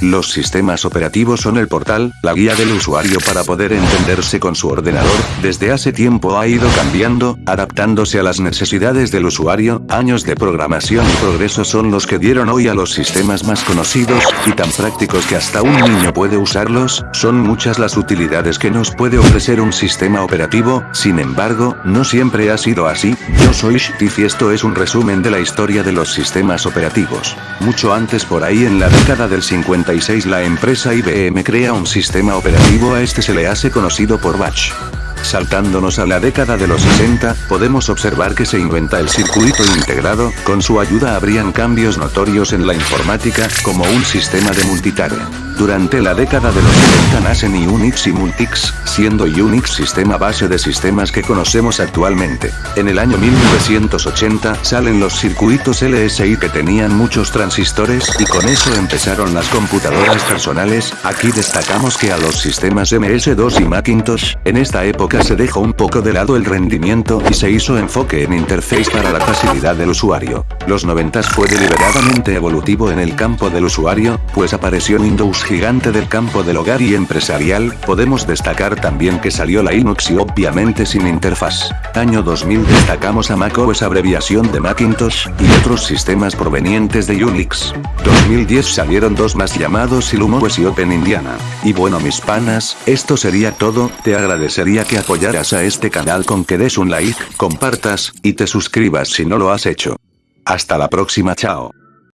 Los sistemas operativos son el portal, la guía del usuario para poder entenderse con su ordenador, desde hace tiempo ha ido cambiando, adaptándose a las necesidades del usuario, años de programación y progreso son los que dieron hoy a los sistemas más conocidos, y tan prácticos que hasta un niño puede usarlos, son muchas las utilidades que nos puede ofrecer un sistema operativo, sin embargo, no siempre ha sido así, yo soy Shtif y esto es un resumen de la historia de los sistemas operativos. Mucho antes por ahí en la década del 50 la empresa IBM crea un sistema operativo a este se le hace conocido por Batch. Saltándonos a la década de los 60, podemos observar que se inventa el circuito integrado, con su ayuda habrían cambios notorios en la informática, como un sistema de multitarea. Durante la década de los 70 nacen Unix y Multics, siendo Unix sistema base de sistemas que conocemos actualmente. En el año 1980 salen los circuitos LSI que tenían muchos transistores y con eso empezaron las computadoras personales, aquí destacamos que a los sistemas MS2 y Macintosh, en esta época se dejó un poco de lado el rendimiento y se hizo enfoque en interface para la facilidad del usuario. Los 90 fue deliberadamente evolutivo en el campo del usuario, pues apareció Windows gigante del campo del hogar y empresarial, podemos destacar también que salió la Linux y obviamente sin interfaz. Año 2000 destacamos a macOS abreviación de Macintosh, y otros sistemas provenientes de Unix. 2010 salieron dos más llamados IllumiOS y Open Indiana. Y bueno mis panas, esto sería todo, te agradecería que apoyaras a este canal con que des un like, compartas, y te suscribas si no lo has hecho. Hasta la próxima chao.